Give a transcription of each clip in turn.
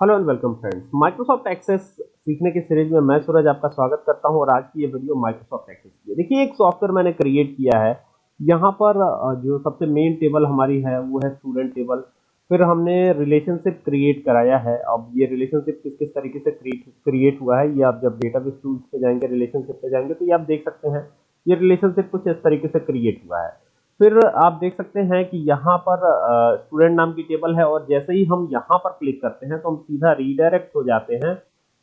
Hello and welcome friends. Microsoft Access सीखने की series में मैं सूरज आपका स्वागत करता हूँ और आज की ये वीडियो माइक्रोसॉफ्ट एक्सेस की है। देखिए, एक सॉफ्टवेयर मैंने क्रिएट किया है। यहाँ पर जो सबसे मेन टेबल हमारी है, वो है स्टूडेंट टेबल फिर हमने रिलेशनशिप क्रिएट कराया है। अब ये रिलेशनशिप किस किस तरीके से क्रिएट हुआ है, ये आप जब डेटाबेस टूल्स पे जाएँगे रिलेशनशिप पे जाएँगे तो ये आप देख सकते हैं, ये रिलेशनशिप कुछ इस तरीके से क्रिएट हुआ है। फिर आप देख सकते हैं कि यहाँ पर स्टूडेंट नाम की टेबल है और जैसे ही हम यहाँ पर क्लिक करते हैं तो हम सीधा रीडायरेक्ट हो जाते हैं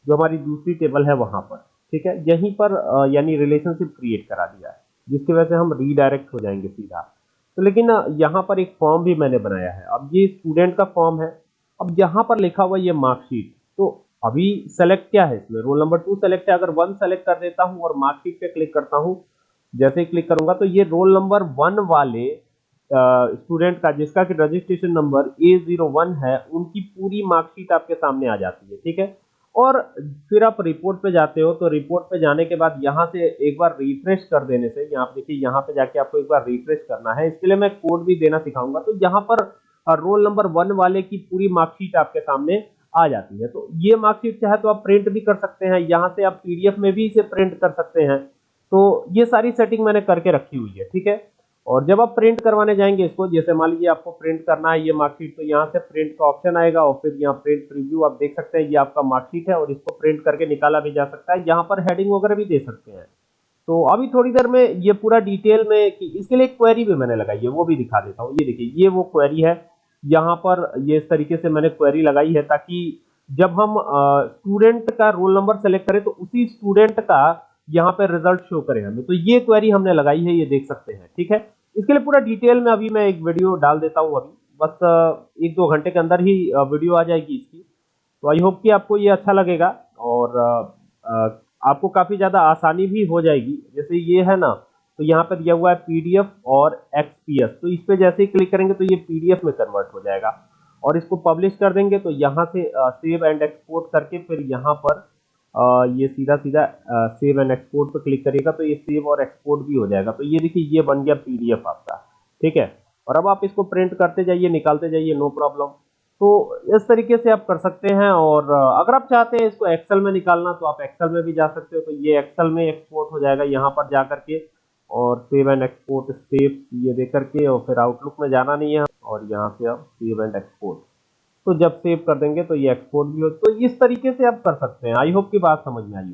जो हमारी दूसरी टेबल है वहाँ पर, ठीक है? यहीं पर यानी रिलेशनशिप क्रिएट करा दिया है, जिसकी वजह से हम रीडायरेक्ट हो जाएँगे सीधा। तो लेकिन यहाँ पर एक फॉर्म भी मैंने बनाया है। अब ये स्टूडेंट का फॉर्म है। अब यहाँ पर लिखा हुआ ये मार्कशीट तो अभी सेलेक्ट क्या है इसमें? रोल नंबर टू सेलेक्ट है। अगर वन सेलेक्ट कर देता हूँ और मार्कशीट पे क्लिक करता हूँ जैसे क्लिक करूँगा तो ये रोल नंबर वन वाले स्टूडेंट का, जिसका कि registration number A zero one है, उनकी पूरी मार्कशीट आपके सामने आ जाती है, ठीक है? और फिर आप रिपोर्ट पे जाते हो तो रिपोर्ट पे जाने के बाद यहाँ से एक बार रिफ्रेश कर देने से, यहाँ देखिए, यहाँ पे जाके आपको एक बार रिफ्रेश करना है। इसके लिए मैं कोड भी देना सिखाऊँगा। तो यहाँ पर रोल नंबर वन वाले की पूरी मार्कशीट आपके सामने आ जाती है। तो ये मार्कशीट चाहे तो आप प्रिंट भी कर सकते हैं। यहाँ से आप पीडीएफ में भी इसे प्रिंट कर सकते हैं। तो ये सारी सेटिंग मैंने करके रखी हुई है, ठीक है? और जब आप प्रिंट करवाने जाएँगे इसको, जैसे मान लीजिए आपको प्रिंट करना है ये मार्कशीट तो यहाँ से प्रिंट का ऑप्शन आएगा और फिर यहाँ प्रिंट प्रीव्यू आप देख सकते हैं, ये आपका मार्कशीट है और इसको प्रिंट करके निकाला भी जा सकता है। यहाँ पर हेडिंग वगैरह भी दे सकते हैं। तो अभी थोड़ी देर में ये पूरा डिटेल में कि इसके लिए क्वेरी भी मैंने लगाई है, वो भी दिखा देता हूँ। ये देखिए, ये वो क्वेरी है, यहाँ पर ये इस तरीके से मैंने क्वेरी लगाई है ताकि जब हम स्टूडेंट का रोल नंबर सेलेक्ट करें तो उसी स्टूडेंट का यहाँ पे रिज़ल्ट शो करे हमें। तो ये क्वेरी हमने लगाई है, ये देख सकते हैं, ठीक है? इसके लिए पूरा डिटेल में अभी मैं एक वीडियो डाल देता हूँ अभी। बस, एक दो घंटे के अंदर ही वीडियो आ जाएगी इसकी। तो आई होप कि आपको ये अच्छा लगेगा और आपको काफ़ी ज़्यादा आसानी भी हो जाएगी। जैसे ये है ना तो यहाँ पे दिया हुआ है पीडीएफ और एक्सपीएस तो इस पर जैसे ही क्लिक करेंगे तो ये पीडीएफ में कन्वर्ट हो जाएगा। और इसको पब्लिश कर देंगे तो यहाँ से सेव एंड एक्सपोर्ट करके फिर यहाँ पर अ, ये सीधा सीधा सेव एंड एक्सपोर्ट पर क्लिक करिएगा तो ये सेव और एक्सपोर्ट भी हो जाएगा। तो ये देखिए ये बन गया पीडीएफ आपका ठीक है? और अब आप इसको प्रिंट करते जाइए निकालते जाइए नो प्रॉब्लम तो इस तरीके से आप कर सकते हैं और अगर आप चाहते हैं इसको एक्सेल में निकालना तो आप एक्सेल में भी जा सकते हो। तो ये एक्सेल में एक्सपोर्ट हो जाएगा यहाँ पर जा करके और सेव एंड एक्सपोर्ट स्टेप्स ये दे करके और फिर आउटलुक में जाना नहीं है। और यहाँ से आप सेव एंड एक्सपोर्ट तो जब सेव कर देंगे तो ये एक्सपोर्ट भी हो। तो इस तरीके से आप कर सकते हैं। आई होप की बात समझ में आई हो।